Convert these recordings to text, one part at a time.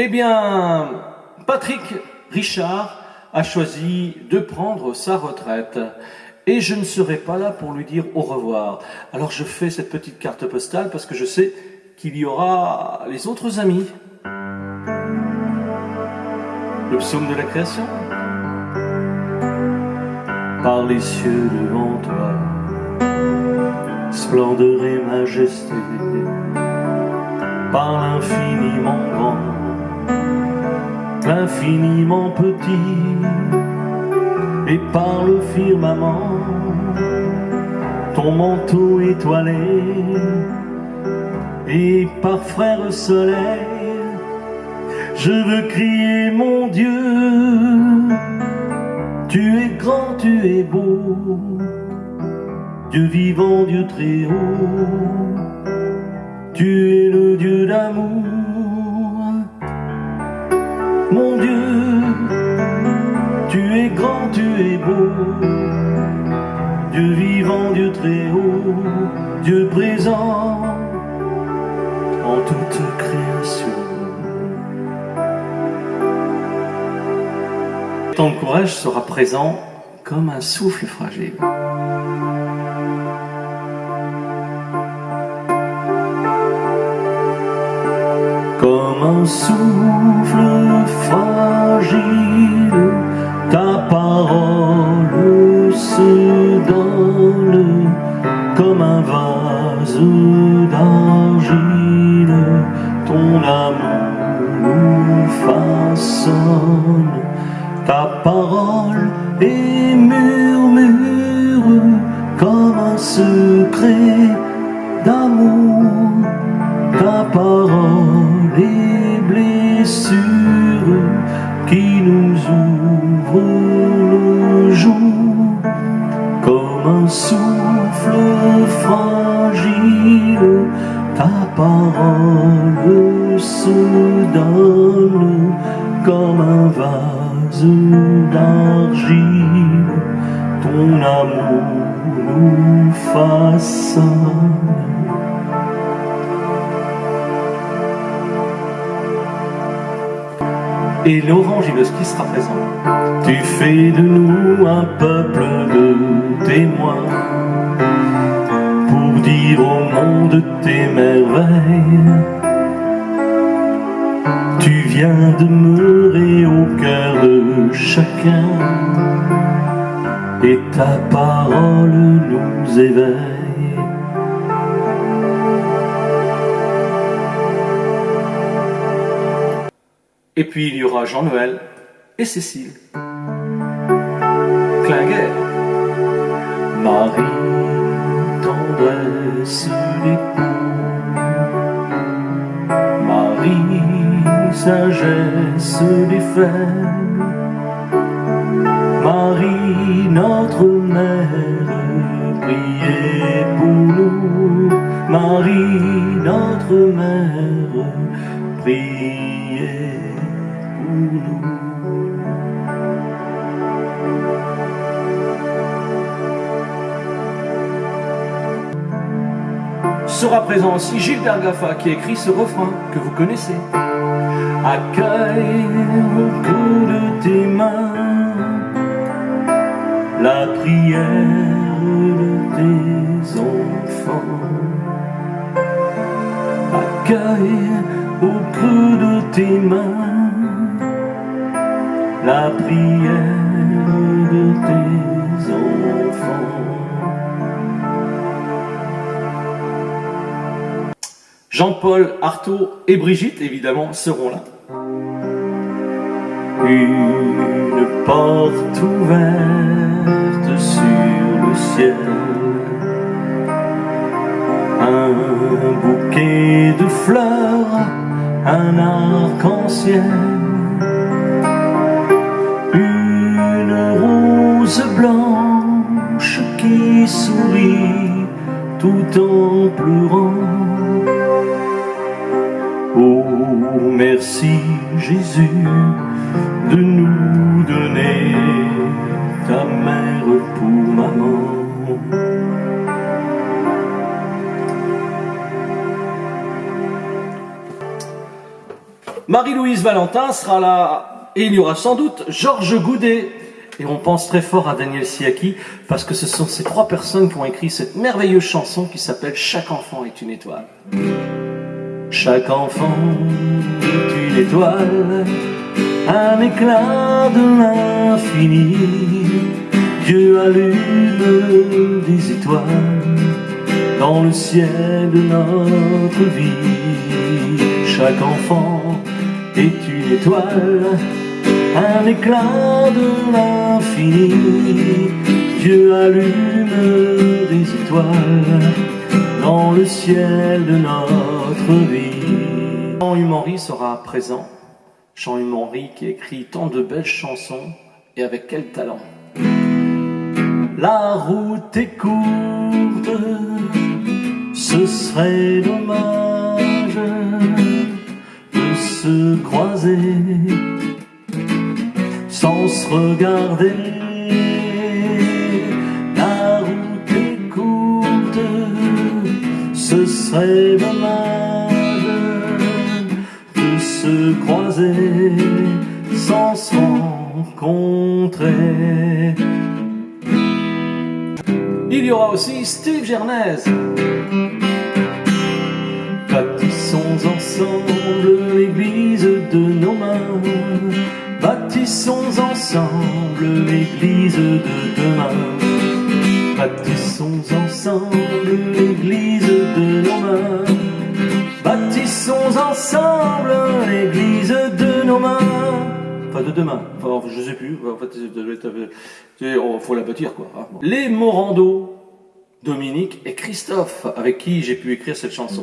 Eh bien, Patrick Richard a choisi de prendre sa retraite. Et je ne serai pas là pour lui dire au revoir. Alors je fais cette petite carte postale parce que je sais qu'il y aura les autres amis. Le psaume de la création. Par les cieux devant toi, splendeur et majesté, par l'infiniment grand, l'infiniment petit, et par le firmament, ton manteau étoilé, et par frère soleil, je veux crier mon Dieu, tu es grand, tu es beau, Dieu vivant, Dieu très haut, tu es le Dieu d'amour, mon Dieu, tu es grand, tu es beau, Dieu vivant, Dieu très haut, Dieu présent en toute création. Ton courage sera présent comme un souffle fragile. Comme un souffle fragile, ta parole se donne comme un vase d'argile, ton amour nous façonne. Ta parole est murmure comme un secret amour nous façonne. Et Laurent Giloski sera présent. Tu fais de nous un peuple de témoins pour dire au monde tes merveilles. Tu viens demeurer au cœur de chacun et ta parole nous éveille. Et puis il y aura Jean-Noël et Cécile. Clinguer. Marie, tendresse d'époux. Marie, sagesse des faibles. Marie, notre mère, priez pour nous. Marie, notre mère, priez pour nous. Sera présent aussi Gilbert Gaffa qui écrit ce refrain que vous connaissez. Accueille au de tes mains prière de tes enfants. Accueille au creux de tes mains la prière de tes enfants. Jean-Paul, Artaud et Brigitte, évidemment, seront là. Une porte ouverte sur le ciel. Un bouquet de fleurs, un arc-en-ciel. Une rose blanche qui sourit tout en pleurant. Oh, merci Jésus de nous donner ta mère pour maman. Marie-Louise Valentin sera là et il y aura sans doute Georges Goudet. Et on pense très fort à Daniel Siaki parce que ce sont ces trois personnes qui ont écrit cette merveilleuse chanson qui s'appelle Chaque enfant est une étoile. Chaque enfant est une étoile, un éclat de l'infini. Dieu allume des étoiles dans le ciel de notre vie. Chaque enfant est une étoile, un éclat de l'infini. Dieu allume des étoiles dans le ciel de notre vie. Jean-Hugues sera présent. Jean-Hugues qui écrit tant de belles chansons et avec quel talent. La route est courte, ce serait dommage de se croiser sans se regarder. La route est courte, ce serait dommage sans. Il y aura aussi Steve Gernez. Bâtissons ensemble l'église de nos mains. Bâtissons ensemble l'église de demain. Bâtissons ensemble De demain. Enfin, je sais plus. En fait, il faut la bâtir, quoi. Ah, Les Morando, Dominique et Christophe, avec qui j'ai pu écrire cette chanson.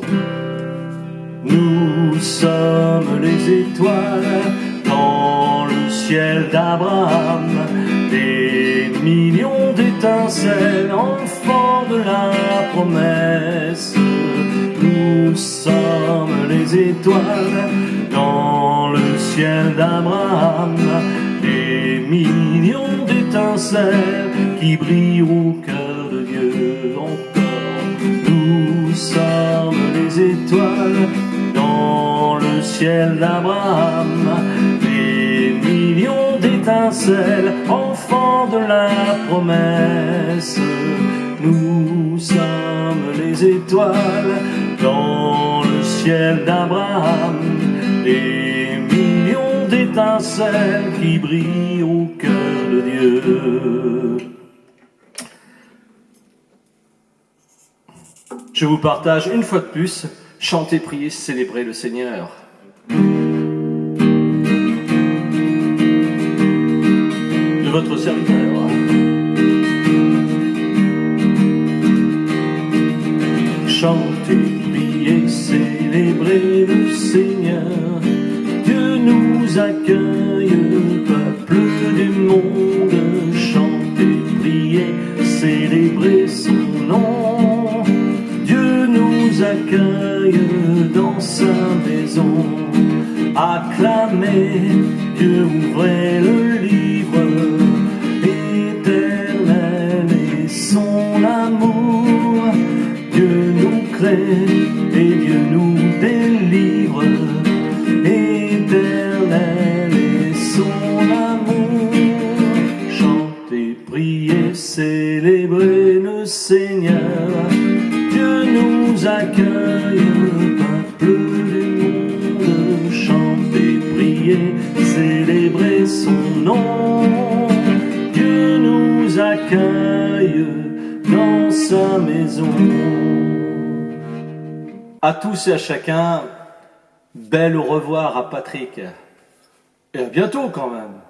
Nous sommes les étoiles dans le ciel d'Abraham, des millions d'étincelles, enfants de la promesse. Nous sommes les étoiles dans ciel d'Abraham, des millions d'étincelles qui brillent au cœur de Dieu encore. Nous sommes les étoiles dans le ciel d'Abraham, des millions d'étincelles, enfants de la promesse. Nous sommes les étoiles dans le ciel d'Abraham, d'étincelles qui brillent au cœur de Dieu. Je vous partage une fois de plus, chanter, prier, célébrer le Seigneur. De votre serviteur. Chanter, prier, célébrer accueille, peuple du monde. Chanter, prier, célébrer son nom. Dieu nous accueille dans sa maison. Acclamez, Dieu ouvrez le nous accueille dans sa maison. À tous et à chacun, bel au revoir à Patrick. Et à bientôt quand même.